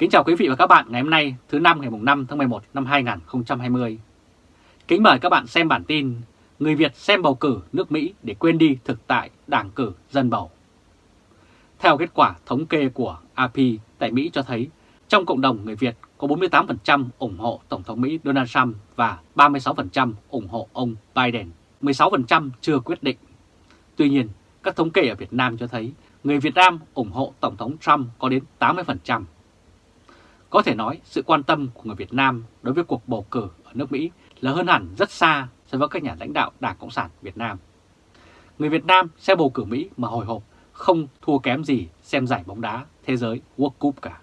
Kính chào quý vị và các bạn ngày hôm nay thứ năm ngày 5 tháng 11 năm 2020. Kính mời các bạn xem bản tin Người Việt xem bầu cử nước Mỹ để quên đi thực tại đảng cử dân bầu. Theo kết quả thống kê của AP tại Mỹ cho thấy, trong cộng đồng người Việt có 48% ủng hộ Tổng thống Mỹ Donald Trump và 36% ủng hộ ông Biden, 16% chưa quyết định. Tuy nhiên, các thống kê ở Việt Nam cho thấy người Việt Nam ủng hộ Tổng thống Trump có đến 80%. Có thể nói sự quan tâm của người Việt Nam đối với cuộc bầu cử ở nước Mỹ là hơn hẳn rất xa so với các nhà lãnh đạo Đảng Cộng sản Việt Nam. Người Việt Nam xem bầu cử Mỹ mà hồi hộp không thua kém gì xem giải bóng đá thế giới World Cup cả.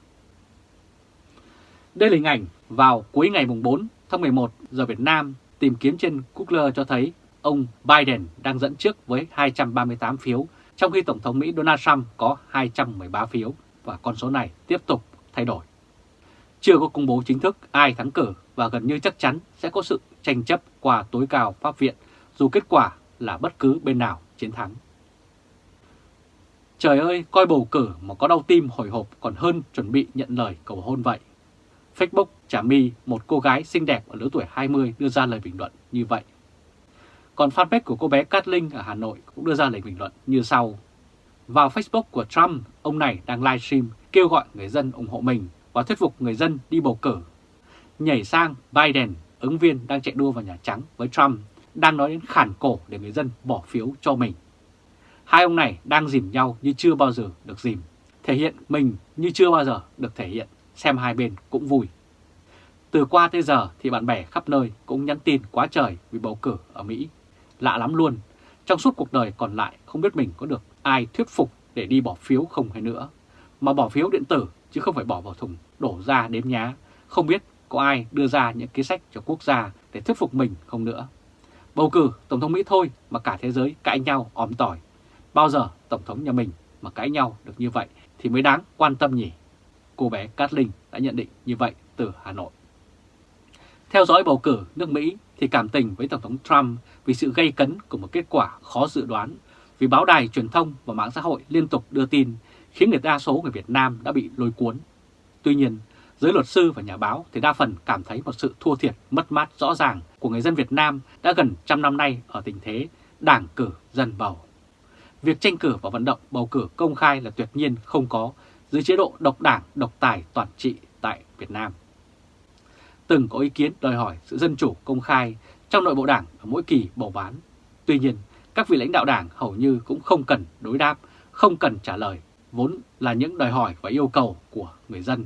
Đây là hình ảnh vào cuối ngày 4 tháng 11 giờ Việt Nam tìm kiếm trên Google cho thấy ông Biden đang dẫn trước với 238 phiếu, trong khi Tổng thống Mỹ Donald Trump có 213 phiếu và con số này tiếp tục thay đổi. Chưa có công bố chính thức ai thắng cử và gần như chắc chắn sẽ có sự tranh chấp qua tối cao Pháp viện dù kết quả là bất cứ bên nào chiến thắng. Trời ơi, coi bầu cử mà có đau tim hồi hộp còn hơn chuẩn bị nhận lời cầu hôn vậy. Facebook Trà My, một cô gái xinh đẹp ở lứa tuổi 20 đưa ra lời bình luận như vậy. Còn fanpage của cô bé Cát Linh ở Hà Nội cũng đưa ra lời bình luận như sau. Vào Facebook của Trump, ông này đang livestream kêu gọi người dân ủng hộ mình và thuyết phục người dân đi bầu cử. Nhảy sang Biden, ứng viên đang chạy đua vào Nhà Trắng với Trump, đang nói đến khản cổ để người dân bỏ phiếu cho mình. Hai ông này đang dìm nhau như chưa bao giờ được dìm, thể hiện mình như chưa bao giờ được thể hiện, xem hai bên cũng vui. Từ qua tới giờ thì bạn bè khắp nơi cũng nhắn tin quá trời vì bầu cử ở Mỹ. Lạ lắm luôn, trong suốt cuộc đời còn lại không biết mình có được ai thuyết phục để đi bỏ phiếu không hay nữa. Mà bỏ phiếu điện tử chứ không phải bỏ vào thùng đổ ra đếm nhá. Không biết có ai đưa ra những kế sách cho quốc gia để thuyết phục mình không nữa. Bầu cử Tổng thống Mỹ thôi mà cả thế giới cãi nhau òm tỏi. Bao giờ Tổng thống nhà mình mà cãi nhau được như vậy thì mới đáng quan tâm nhỉ? Cô bé Cát Linh đã nhận định như vậy từ Hà Nội. Theo dõi bầu cử nước Mỹ thì cảm tình với Tổng thống Trump vì sự gây cấn của một kết quả khó dự đoán, vì báo đài truyền thông và mạng xã hội liên tục đưa tin khiến người đa số người Việt Nam đã bị lôi cuốn. Tuy nhiên, giới luật sư và nhà báo thì đa phần cảm thấy một sự thua thiệt mất mát rõ ràng của người dân Việt Nam đã gần trăm năm nay ở tình thế đảng cử dân bầu. Việc tranh cử và vận động bầu cử công khai là tuyệt nhiên không có dưới chế độ độc đảng, độc tài toàn trị tại Việt Nam. Từng có ý kiến đòi hỏi sự dân chủ công khai trong nội bộ đảng ở mỗi kỳ bầu bán. Tuy nhiên, các vị lãnh đạo đảng hầu như cũng không cần đối đáp, không cần trả lời, vốn là những đòi hỏi và yêu cầu của người dân.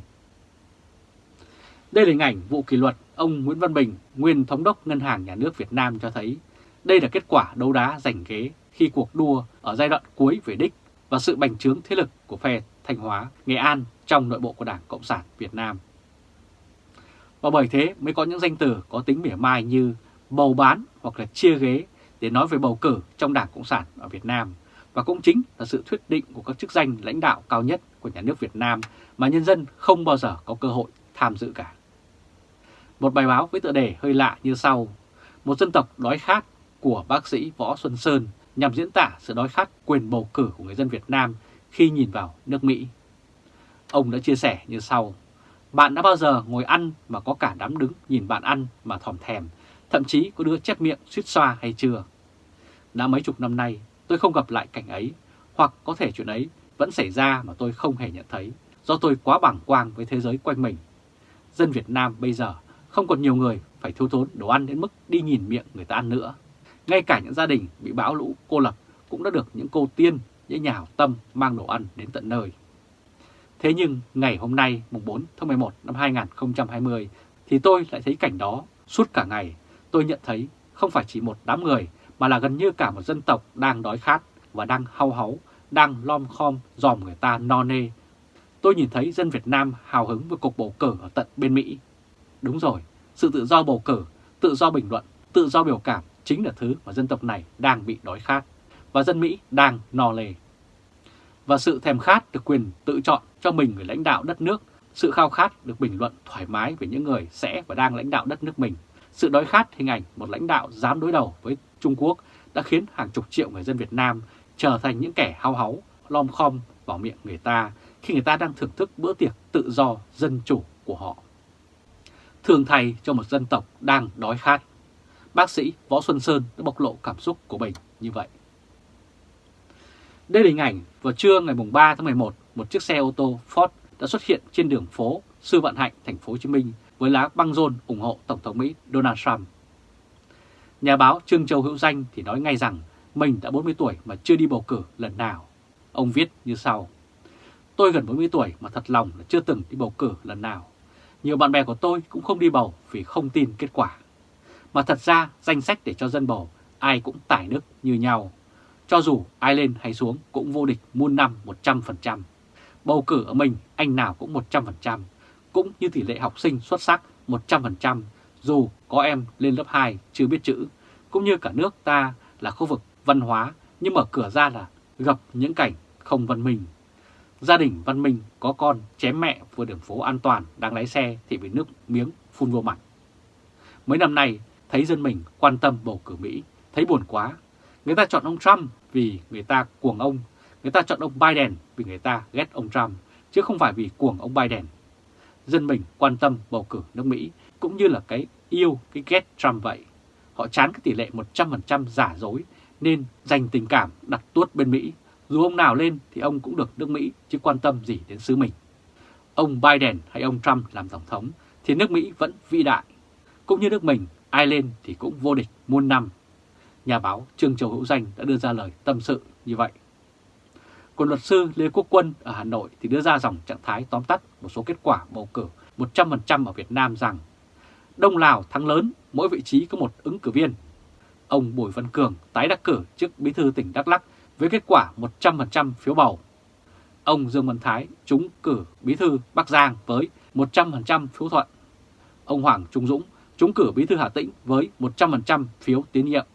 Đây là hình ảnh vụ kỷ luật ông Nguyễn Văn Bình, nguyên thống đốc Ngân hàng Nhà nước Việt Nam cho thấy đây là kết quả đấu đá giành ghế khi cuộc đua ở giai đoạn cuối về đích và sự bành trướng thế lực của phe Thanh Hóa, Nghệ An trong nội bộ của Đảng Cộng sản Việt Nam. Và bởi thế mới có những danh từ có tính mỉa mai như bầu bán hoặc là chia ghế để nói về bầu cử trong Đảng Cộng sản ở Việt Nam. Và cũng chính là sự thuyết định của các chức danh lãnh đạo cao nhất của nhà nước Việt Nam mà nhân dân không bao giờ có cơ hội tham dự cả. Một bài báo với tựa đề hơi lạ như sau. Một dân tộc đói khát của bác sĩ Võ Xuân Sơn nhằm diễn tả sự đói khát quyền bầu cử của người dân Việt Nam khi nhìn vào nước Mỹ. Ông đã chia sẻ như sau. Bạn đã bao giờ ngồi ăn mà có cả đám đứng nhìn bạn ăn mà thòm thèm, thậm chí có đứa chép miệng suýt xoa hay chưa? Đã mấy chục năm nay tôi không gặp lại cảnh ấy, hoặc có thể chuyện ấy vẫn xảy ra mà tôi không hề nhận thấy, do tôi quá bảng quang với thế giới quanh mình. Dân Việt Nam bây giờ không còn nhiều người phải thiếu thốn đồ ăn đến mức đi nhìn miệng người ta ăn nữa. Ngay cả những gia đình bị bão lũ cô lập cũng đã được những cô tiên, những nhà hảo tâm mang đồ ăn đến tận nơi. Thế nhưng ngày hôm nay, mùng 4 tháng 11 năm 2020, thì tôi lại thấy cảnh đó suốt cả ngày. Tôi nhận thấy không phải chỉ một đám người mà là gần như cả một dân tộc đang đói khát và đang hau háu, đang lom khom dòm người ta no nê. Tôi nhìn thấy dân Việt Nam hào hứng với cuộc bầu cử ở tận bên Mỹ. Đúng rồi, sự tự do bầu cử, tự do bình luận, tự do biểu cảm chính là thứ mà dân tộc này đang bị đói khát và dân Mỹ đang no lề. Và sự thèm khát được quyền tự chọn cho mình người lãnh đạo đất nước, sự khao khát được bình luận thoải mái về những người sẽ và đang lãnh đạo đất nước mình. Sự đói khát hình ảnh một lãnh đạo dám đối đầu với Trung Quốc đã khiến hàng chục triệu người dân Việt Nam trở thành những kẻ hao háu, lom khom vào miệng người ta khi người ta đang thưởng thức bữa tiệc tự do dân chủ của họ. Thường thay cho một dân tộc đang đói khát, bác sĩ Võ Xuân Sơn đã bộc lộ cảm xúc của mình như vậy. Đây là hình ảnh vào trưa ngày 3 tháng 11, một chiếc xe ô tô Ford đã xuất hiện trên đường phố Sư vạn Hạnh, thành phố Hồ Chí Minh với lá băng rôn ủng hộ Tổng thống Mỹ Donald Trump. Nhà báo Trương Châu Hữu Danh thì nói ngay rằng mình đã 40 tuổi mà chưa đi bầu cử lần nào. Ông viết như sau. Tôi gần 40 tuổi mà thật lòng là chưa từng đi bầu cử lần nào. Nhiều bạn bè của tôi cũng không đi bầu vì không tin kết quả. Mà thật ra danh sách để cho dân bầu ai cũng tải nước như nhau. Cho dù ai lên hay xuống cũng vô địch muôn năm 100%. Bầu cử ở mình anh nào cũng 100%, cũng như tỷ lệ học sinh xuất sắc 100%, dù có em lên lớp 2 chưa biết chữ, cũng như cả nước ta là khu vực văn hóa nhưng mở cửa ra là gặp những cảnh không văn minh. Gia đình văn minh có con chém mẹ vừa đường phố an toàn đang lái xe thì bị nước miếng phun vô mặt. Mấy năm nay thấy dân mình quan tâm bầu cử Mỹ, thấy buồn quá. Người ta chọn ông Trump vì người ta cuồng ông, người ta chọn ông Biden vì người ta ghét ông Trump, chứ không phải vì cuồng ông Biden. Dân mình quan tâm bầu cử nước Mỹ cũng như là cái yêu, cái ghét Trump vậy. Họ chán cái tỷ lệ 100% giả dối nên dành tình cảm đặt tuốt bên Mỹ. Dù ông nào lên thì ông cũng được nước Mỹ chứ quan tâm gì đến xứ mình. Ông Biden hay ông Trump làm Tổng thống thì nước Mỹ vẫn vĩ đại. Cũng như nước mình, ai lên thì cũng vô địch muôn năm. Nhà báo Trương Châu Hữu Danh đã đưa ra lời tâm sự như vậy. Còn luật sư Lê Quốc Quân ở Hà Nội thì đưa ra dòng trạng thái tóm tắt một số kết quả bầu cử 100% ở Việt Nam rằng Đông Lào thắng lớn, mỗi vị trí có một ứng cử viên. Ông Bùi Văn Cường tái đắc cử chức bí thư tỉnh Đắk lắc với kết quả 100% phiếu bầu. Ông Dương Văn Thái trúng cử bí thư Bắc Giang với 100% phiếu thuận. Ông Hoàng Trung Dũng trúng cử bí thư Hà Tĩnh với 100% phiếu tín nhiệm.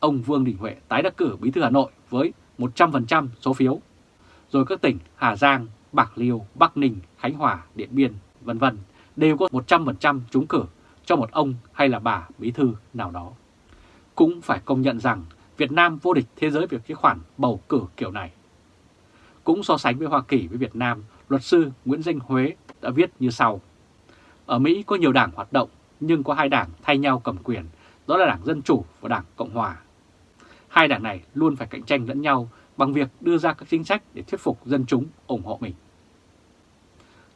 Ông Vương Đình Huệ tái đắc cử bí thư Hà Nội với 100% số phiếu. Rồi các tỉnh Hà Giang, Bạc Liêu, Bắc Ninh, Khánh Hòa, Điện Biên, vân vân đều có 100% trúng cử cho một ông hay là bà bí thư nào đó. Cũng phải công nhận rằng Việt Nam vô địch thế giới về cái khoản bầu cử kiểu này. Cũng so sánh với Hoa Kỳ với Việt Nam, luật sư Nguyễn Danh Huế đã viết như sau. Ở Mỹ có nhiều đảng hoạt động nhưng có hai đảng thay nhau cầm quyền, đó là Đảng Dân Chủ và Đảng Cộng Hòa. Hai đảng này luôn phải cạnh tranh lẫn nhau bằng việc đưa ra các chính sách để thuyết phục dân chúng ủng hộ mình.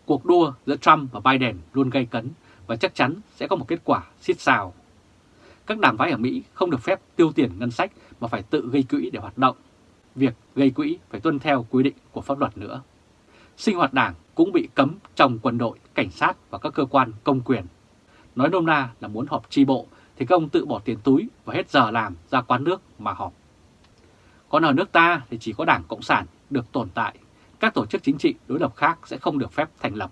Cuộc đua giữa Trump và Biden luôn gây cấn và chắc chắn sẽ có một kết quả xít xào. Các đảng phái ở Mỹ không được phép tiêu tiền ngân sách mà phải tự gây quỹ để hoạt động. Việc gây quỹ phải tuân theo quy định của pháp luật nữa. Sinh hoạt đảng cũng bị cấm trong quân đội, cảnh sát và các cơ quan công quyền. Nói nôm na là muốn họp tri bộ thì các ông tự bỏ tiền túi và hết giờ làm ra quán nước mà họp. Còn ở nước ta thì chỉ có Đảng Cộng sản được tồn tại, các tổ chức chính trị đối lập khác sẽ không được phép thành lập.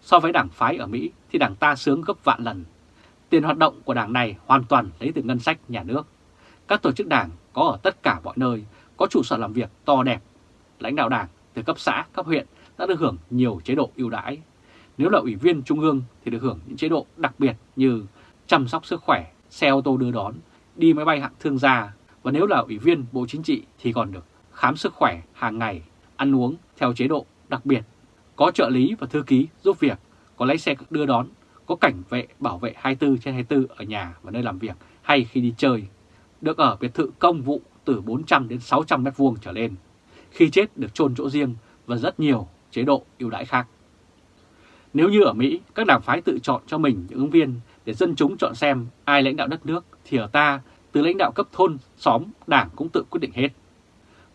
So với đảng phái ở Mỹ thì đảng ta sướng gấp vạn lần. Tiền hoạt động của đảng này hoàn toàn lấy từ ngân sách nhà nước. Các tổ chức đảng có ở tất cả mọi nơi, có trụ sở làm việc to đẹp. Lãnh đạo đảng từ cấp xã, cấp huyện đã được hưởng nhiều chế độ ưu đãi. Nếu là ủy viên trung ương thì được hưởng những chế độ đặc biệt như chăm sóc sức khỏe, xe ô tô đưa đón, đi máy bay hạng thương gia và nếu là ủy viên Bộ Chính trị thì còn được khám sức khỏe hàng ngày, ăn uống theo chế độ đặc biệt, có trợ lý và thư ký giúp việc, có lái xe đưa đón, có cảnh vệ bảo vệ 24 trên 24 ở nhà và nơi làm việc hay khi đi chơi, được ở biệt thự công vụ từ 400 đến 600 mét vuông trở lên, khi chết được chôn chỗ riêng và rất nhiều chế độ ưu đãi khác. Nếu như ở Mỹ, các đảng phái tự chọn cho mình những ứng viên để dân chúng chọn xem ai lãnh đạo đất nước, thì ở ta, từ lãnh đạo cấp thôn, xóm, đảng cũng tự quyết định hết.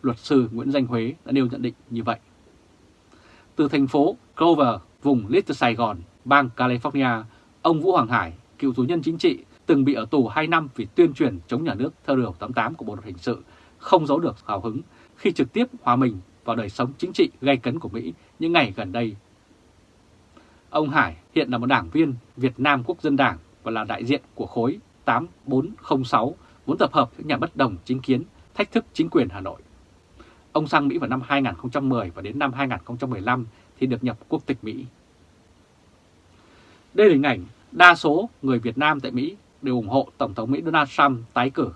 Luật sư Nguyễn Danh Huế đã nêu nhận định như vậy. Từ thành phố Clover, vùng Little Sài Gòn, bang California, ông Vũ Hoàng Hải, cựu tù nhân chính trị, từng bị ở tù 2 năm vì tuyên truyền chống nhà nước theo điều 88 của Bộ luật hình sự, không giấu được hào hứng khi trực tiếp hòa mình vào đời sống chính trị gay cấn của Mỹ những ngày gần đây Ông Hải hiện là một đảng viên Việt Nam Quốc dân Đảng và là đại diện của khối 8406 muốn tập hợp những nhà bất đồng chính kiến thách thức chính quyền Hà Nội. Ông sang Mỹ vào năm 2010 và đến năm 2015 thì được nhập quốc tịch Mỹ. Đây là hình ảnh đa số người Việt Nam tại Mỹ đều ủng hộ Tổng thống Mỹ Donald Trump tái cử.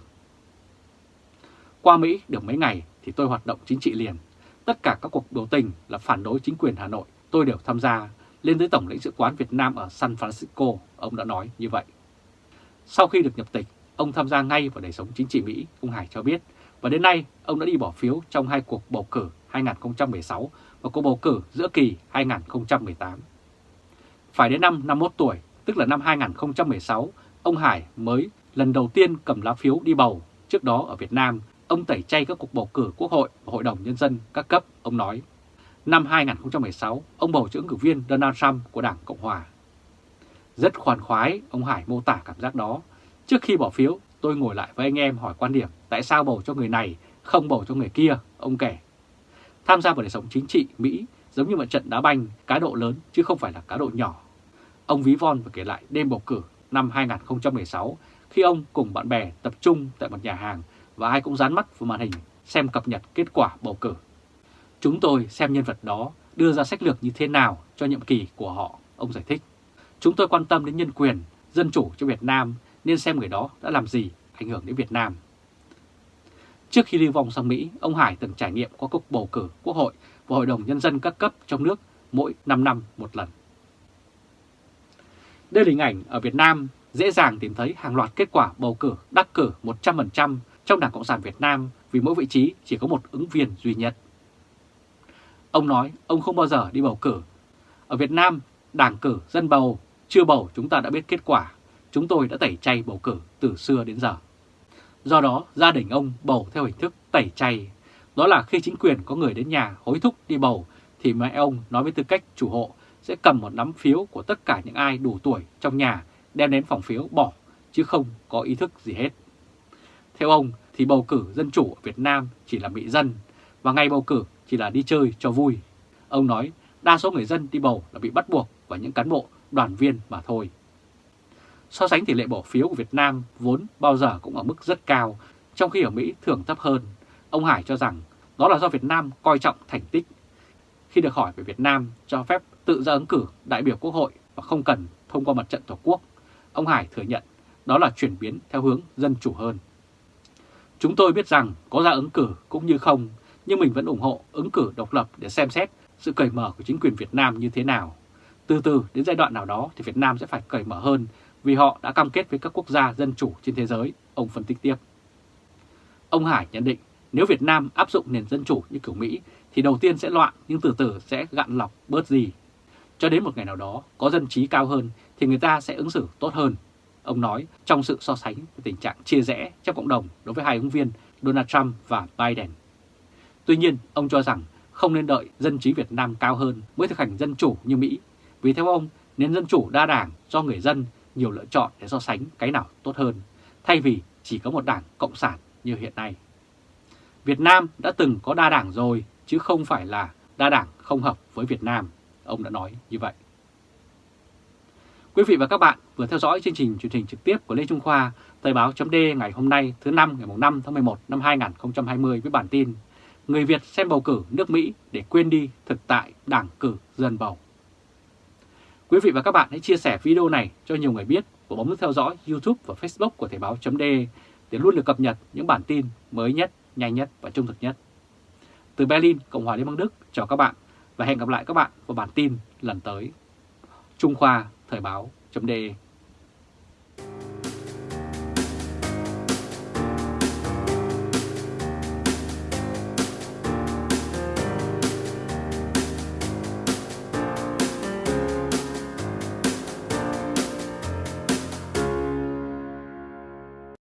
Qua Mỹ được mấy ngày thì tôi hoạt động chính trị liền. tất cả các cuộc biểu tình là phản đối chính quyền Hà Nội, tôi đều tham gia, lên tới Tổng lãnh sự quán Việt Nam ở San Francisco, ông đã nói như vậy. Sau khi được nhập tịch, ông tham gia ngay vào đời sống chính trị Mỹ, ông Hải cho biết, và đến nay ông đã đi bỏ phiếu trong hai cuộc bầu cử 2016 và cuộc bầu cử giữa kỳ 2018. Phải đến năm 51 tuổi, tức là năm 2016, ông Hải mới lần đầu tiên cầm lá phiếu đi bầu. Trước đó ở Việt Nam, ông tẩy chay các cuộc bầu cử Quốc hội và Hội đồng Nhân dân các cấp, ông nói. Năm 2016, ông bầu cho ứng cử viên Donald Trump của Đảng Cộng Hòa. Rất khoan khoái, ông Hải mô tả cảm giác đó. Trước khi bỏ phiếu, tôi ngồi lại với anh em hỏi quan điểm tại sao bầu cho người này, không bầu cho người kia, ông kể. Tham gia vào đời sống chính trị Mỹ giống như một trận đá banh, cá độ lớn chứ không phải là cá độ nhỏ. Ông ví von và kể lại đêm bầu cử năm 2016 khi ông cùng bạn bè tập trung tại một nhà hàng và ai cũng dán mắt vào màn hình xem cập nhật kết quả bầu cử. Chúng tôi xem nhân vật đó đưa ra sách lược như thế nào cho nhiệm kỳ của họ, ông giải thích. Chúng tôi quan tâm đến nhân quyền, dân chủ cho Việt Nam nên xem người đó đã làm gì ảnh hưởng đến Việt Nam. Trước khi lưu vong sang Mỹ, ông Hải từng trải nghiệm qua cuộc bầu cử Quốc hội và Hội đồng Nhân dân các cấp trong nước mỗi 5 năm một lần. Đây là hình ảnh ở Việt Nam dễ dàng tìm thấy hàng loạt kết quả bầu cử đắc cử 100% trong Đảng Cộng sản Việt Nam vì mỗi vị trí chỉ có một ứng viên duy nhất. Ông nói ông không bao giờ đi bầu cử. Ở Việt Nam, đảng cử dân bầu, chưa bầu chúng ta đã biết kết quả. Chúng tôi đã tẩy chay bầu cử từ xưa đến giờ. Do đó, gia đình ông bầu theo hình thức tẩy chay. Đó là khi chính quyền có người đến nhà hối thúc đi bầu, thì mẹ ông nói với tư cách chủ hộ sẽ cầm một nắm phiếu của tất cả những ai đủ tuổi trong nhà đem đến phòng phiếu bỏ, chứ không có ý thức gì hết. Theo ông thì bầu cử dân chủ ở Việt Nam chỉ là bị dân, và ngày bầu cử chỉ là đi chơi cho vui. Ông nói đa số người dân đi bầu là bị bắt buộc và những cán bộ, đoàn viên mà thôi. So sánh tỷ lệ bỏ phiếu của Việt Nam vốn bao giờ cũng ở mức rất cao, trong khi ở Mỹ thường thấp hơn. Ông Hải cho rằng đó là do Việt Nam coi trọng thành tích. Khi được hỏi về Việt Nam cho phép tự ra ứng cử đại biểu quốc hội và không cần thông qua mặt trận Tổ quốc, ông Hải thừa nhận đó là chuyển biến theo hướng dân chủ hơn. Chúng tôi biết rằng có ra ứng cử cũng như không, nhưng mình vẫn ủng hộ ứng cử độc lập để xem xét sự cởi mở của chính quyền Việt Nam như thế nào. Từ từ đến giai đoạn nào đó thì Việt Nam sẽ phải cởi mở hơn vì họ đã cam kết với các quốc gia dân chủ trên thế giới, ông phân tích tiếp. Ông Hải nhận định nếu Việt Nam áp dụng nền dân chủ như kiểu Mỹ thì đầu tiên sẽ loạn nhưng từ từ sẽ gạn lọc bớt gì. Cho đến một ngày nào đó có dân trí cao hơn thì người ta sẽ ứng xử tốt hơn. Ông nói trong sự so sánh về tình trạng chia rẽ trong cộng đồng đối với hai ứng viên Donald Trump và Biden. Tuy nhiên, ông cho rằng không nên đợi dân trí Việt Nam cao hơn mới thực hành dân chủ như Mỹ. Vì theo ông, nền dân chủ đa đảng do người dân nhiều lựa chọn để so sánh cái nào tốt hơn, thay vì chỉ có một đảng cộng sản như hiện nay. Việt Nam đã từng có đa đảng rồi, chứ không phải là đa đảng không hợp với Việt Nam, ông đã nói như vậy. Quý vị và các bạn vừa theo dõi chương trình truyền hình trực tiếp của Lê Trung Khoa, Thời báo chấm ngày hôm nay thứ năm ngày 5 tháng 11 năm 2020 với bản tin Người Việt xem bầu cử nước Mỹ để quên đi thực tại đảng cử dân bầu. Quý vị và các bạn hãy chia sẻ video này cho nhiều người biết và bấm nút theo dõi YouTube và Facebook của Thời báo chấm để luôn được cập nhật những bản tin mới nhất, nhanh nhất và trung thực nhất. Từ Berlin, Cộng hòa Liên bang Đức, chào các bạn và hẹn gặp lại các bạn vào bản tin lần tới. Trung Khoa Thời báo chấm